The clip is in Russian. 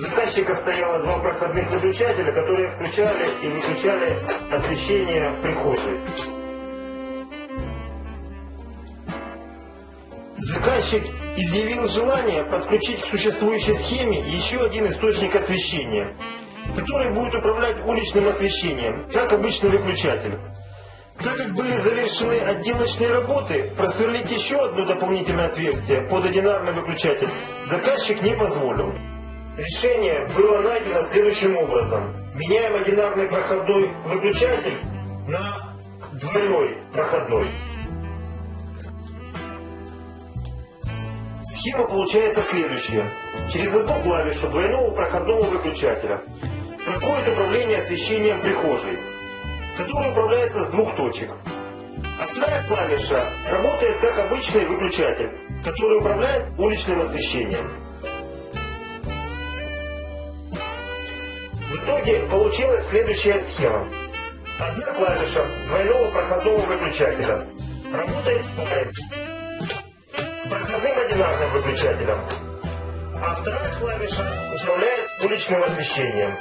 заказчика стояло два проходных выключателя, которые включали и выключали освещение в прихожей. Заказчик изъявил желание подключить к существующей схеме еще один источник освещения, который будет управлять уличным освещением, как обычный выключатель. Так как были завершены отделочные работы, просверлить еще одно дополнительное отверстие под одинарный выключатель заказчик не позволил. Решение было найдено следующим образом. Меняем одинарный проходной выключатель на двойной проходной. Схема получается следующая. Через одну клавишу двойного проходного выключателя проходит управление освещением прихожей, которое управляется с двух точек. А вторая клавиша работает как обычный выключатель, который управляет уличным освещением. В итоге получилась следующая схема. Одна клавиша двойного проходного выключателя работает в паре с проходным одинарным выключателем, а вторая клавиша управляет уличным освещением.